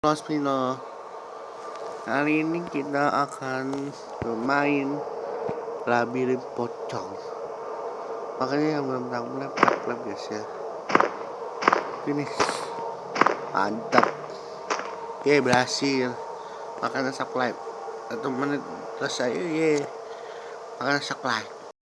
Los Pino. Kali ini kita akan bermain labirin pocong. Makanya yang belum tahu mulai klub guys ya. Finish. Mantap. Oke berhasil. Makanya subscribe Satu menit selesai ye. Makanya subscribe